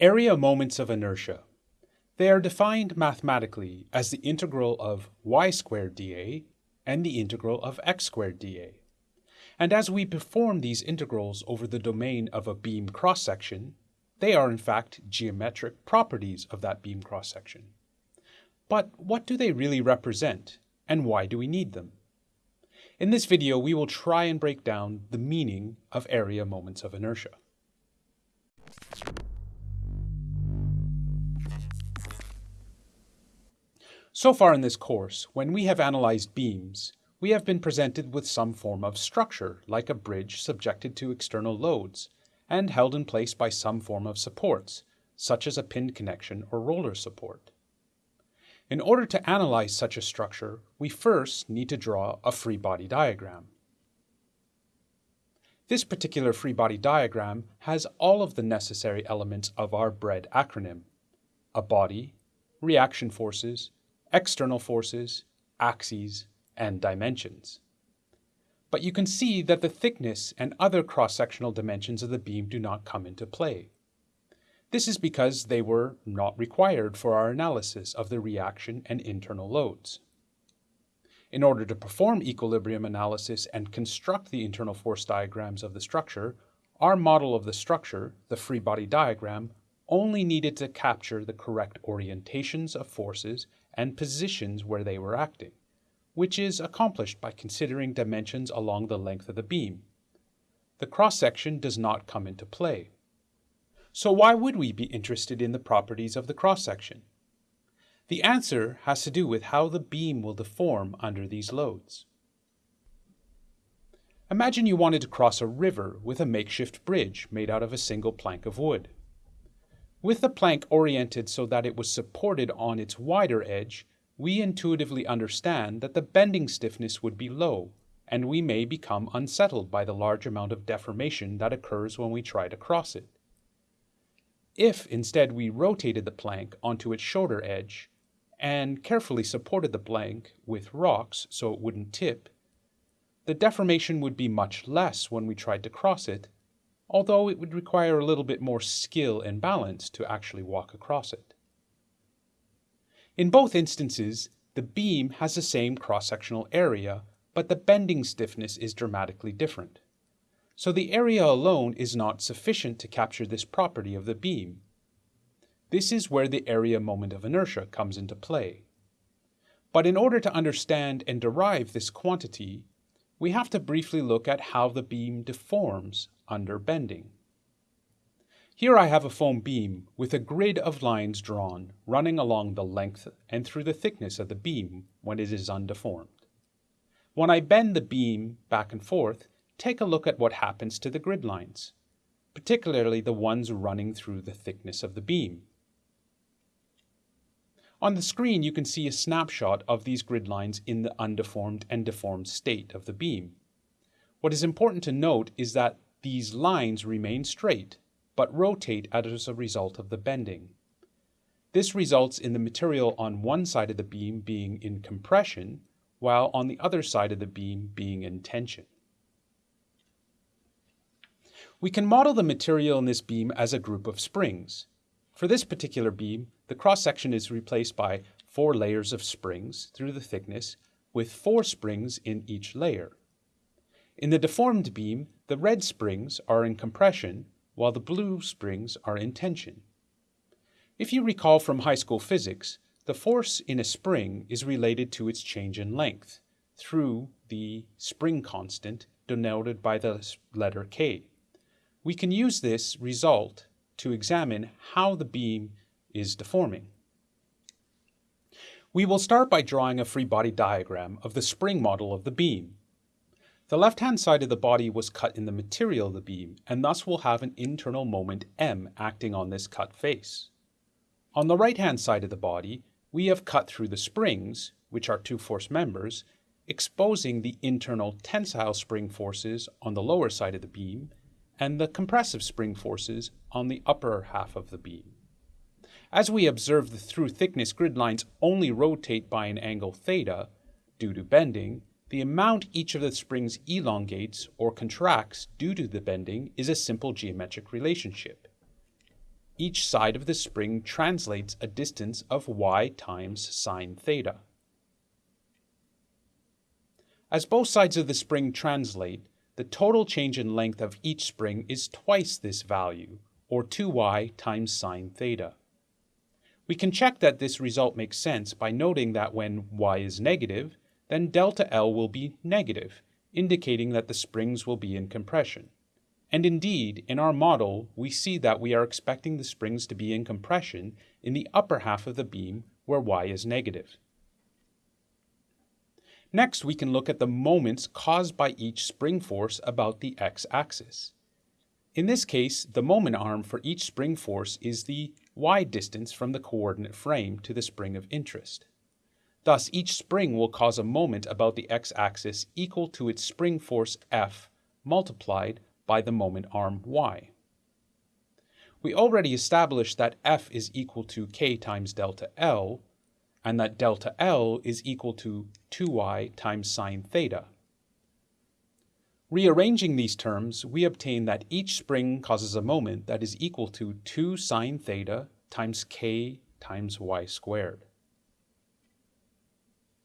Area moments of inertia. They are defined mathematically as the integral of y squared dA and the integral of x squared dA. And as we perform these integrals over the domain of a beam cross-section, they are in fact geometric properties of that beam cross-section. But what do they really represent, and why do we need them? In this video, we will try and break down the meaning of area moments of inertia. So far in this course, when we have analyzed beams, we have been presented with some form of structure, like a bridge subjected to external loads, and held in place by some form of supports, such as a pinned connection or roller support. In order to analyze such a structure, we first need to draw a free body diagram. This particular free body diagram has all of the necessary elements of our BREAD acronym, a body, reaction forces, external forces, axes, and dimensions. But you can see that the thickness and other cross-sectional dimensions of the beam do not come into play. This is because they were not required for our analysis of the reaction and internal loads. In order to perform equilibrium analysis and construct the internal force diagrams of the structure, our model of the structure, the free body diagram, only needed to capture the correct orientations of forces and positions where they were acting, which is accomplished by considering dimensions along the length of the beam. The cross-section does not come into play. So why would we be interested in the properties of the cross-section? The answer has to do with how the beam will deform under these loads. Imagine you wanted to cross a river with a makeshift bridge made out of a single plank of wood. With the plank oriented so that it was supported on its wider edge, we intuitively understand that the bending stiffness would be low, and we may become unsettled by the large amount of deformation that occurs when we try to cross it. If instead we rotated the plank onto its shorter edge, and carefully supported the plank with rocks so it wouldn't tip, the deformation would be much less when we tried to cross it although it would require a little bit more skill and balance to actually walk across it. In both instances, the beam has the same cross-sectional area, but the bending stiffness is dramatically different. So the area alone is not sufficient to capture this property of the beam. This is where the area moment of inertia comes into play. But in order to understand and derive this quantity, we have to briefly look at how the beam deforms under bending. Here I have a foam beam with a grid of lines drawn running along the length and through the thickness of the beam when it is undeformed. When I bend the beam back and forth, take a look at what happens to the grid lines, particularly the ones running through the thickness of the beam. On the screen you can see a snapshot of these grid lines in the undeformed and deformed state of the beam. What is important to note is that these lines remain straight, but rotate as a result of the bending. This results in the material on one side of the beam being in compression, while on the other side of the beam being in tension. We can model the material in this beam as a group of springs. For this particular beam, the cross-section is replaced by four layers of springs through the thickness, with four springs in each layer. In the deformed beam, the red springs are in compression, while the blue springs are in tension. If you recall from high school physics, the force in a spring is related to its change in length through the spring constant denoted by the letter K. We can use this result to examine how the beam is deforming. We will start by drawing a free body diagram of the spring model of the beam. The left-hand side of the body was cut in the material of the beam, and thus will have an internal moment M acting on this cut face. On the right-hand side of the body, we have cut through the springs, which are two force members, exposing the internal tensile spring forces on the lower side of the beam and the compressive spring forces on the upper half of the beam. As we observe the through thickness grid lines only rotate by an angle theta due to bending, the amount each of the springs elongates or contracts due to the bending is a simple geometric relationship. each side of the spring translates a distance of y times sine theta. As both sides of the spring translate, the total change in length of each spring is twice this value, or 2y times sine theta. We can check that this result makes sense by noting that when y is negative, then delta L will be negative, indicating that the springs will be in compression. And indeed, in our model, we see that we are expecting the springs to be in compression in the upper half of the beam where y is negative. Next, we can look at the moments caused by each spring force about the x-axis. In this case, the moment arm for each spring force is the y distance from the coordinate frame to the spring of interest. Thus, each spring will cause a moment about the x-axis equal to its spring force F multiplied by the moment arm y. We already established that F is equal to k times delta L, and that delta L is equal to 2y times sine theta. Rearranging these terms, we obtain that each spring causes a moment that is equal to 2 sine theta times k times y squared.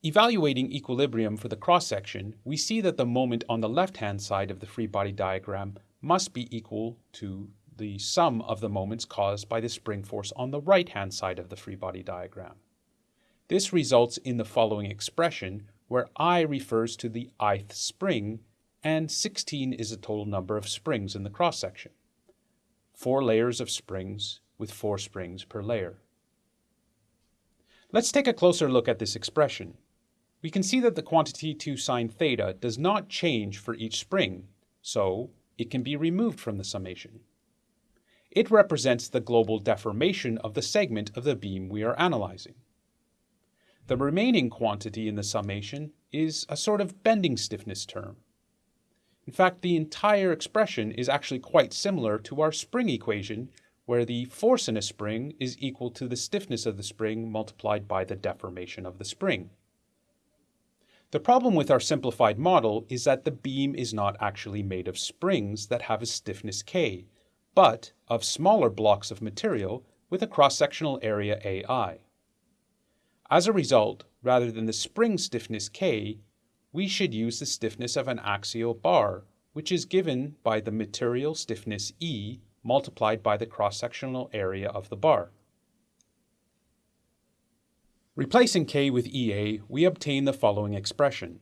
Evaluating equilibrium for the cross-section, we see that the moment on the left-hand side of the free body diagram must be equal to the sum of the moments caused by the spring force on the right-hand side of the free body diagram. This results in the following expression, where i refers to the ith spring, and 16 is the total number of springs in the cross-section. Four layers of springs with four springs per layer. Let's take a closer look at this expression we can see that the quantity 2 sine theta does not change for each spring, so it can be removed from the summation. It represents the global deformation of the segment of the beam we are analyzing. The remaining quantity in the summation is a sort of bending stiffness term. In fact, the entire expression is actually quite similar to our spring equation, where the force in a spring is equal to the stiffness of the spring multiplied by the deformation of the spring. The problem with our simplified model is that the beam is not actually made of springs that have a stiffness K, but of smaller blocks of material with a cross-sectional area AI. As a result, rather than the spring stiffness K, we should use the stiffness of an axial bar, which is given by the material stiffness E multiplied by the cross-sectional area of the bar. Replacing k with EA, we obtain the following expression.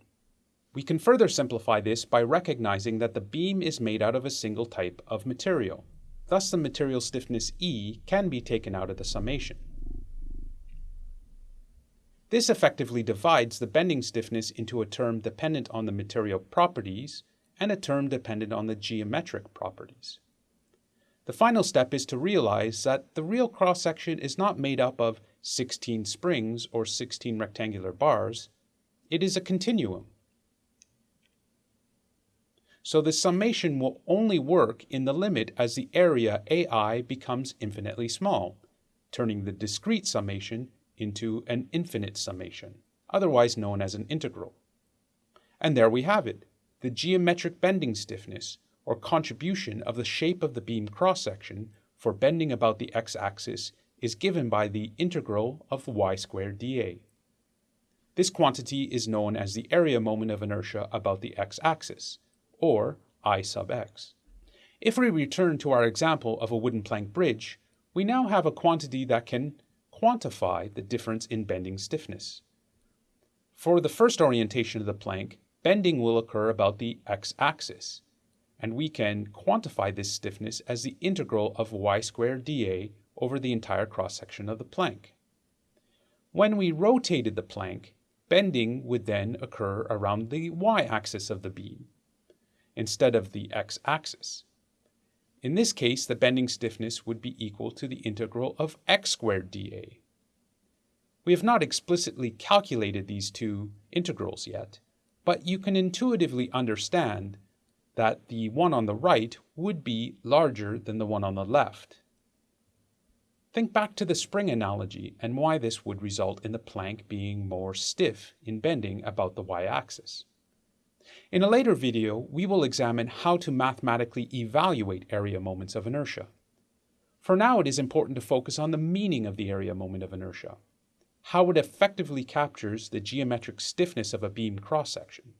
We can further simplify this by recognizing that the beam is made out of a single type of material. Thus the material stiffness E can be taken out of the summation. This effectively divides the bending stiffness into a term dependent on the material properties and a term dependent on the geometric properties. The final step is to realize that the real cross-section is not made up of 16 springs or 16 rectangular bars, it is a continuum. So the summation will only work in the limit as the area AI becomes infinitely small, turning the discrete summation into an infinite summation, otherwise known as an integral. And there we have it, the geometric bending stiffness, or contribution of the shape of the beam cross-section for bending about the x-axis is given by the integral of y squared dA. This quantity is known as the area moment of inertia about the x-axis, or I sub x. If we return to our example of a wooden plank bridge, we now have a quantity that can quantify the difference in bending stiffness. For the first orientation of the plank, bending will occur about the x-axis, and we can quantify this stiffness as the integral of y squared dA over the entire cross-section of the plank. When we rotated the plank, bending would then occur around the y-axis of the beam, instead of the x-axis. In this case, the bending stiffness would be equal to the integral of x squared dA. We have not explicitly calculated these two integrals yet, but you can intuitively understand that the one on the right would be larger than the one on the left. Think back to the spring analogy and why this would result in the plank being more stiff in bending about the y-axis. In a later video, we will examine how to mathematically evaluate area moments of inertia. For now, it is important to focus on the meaning of the area moment of inertia, how it effectively captures the geometric stiffness of a beam cross-section.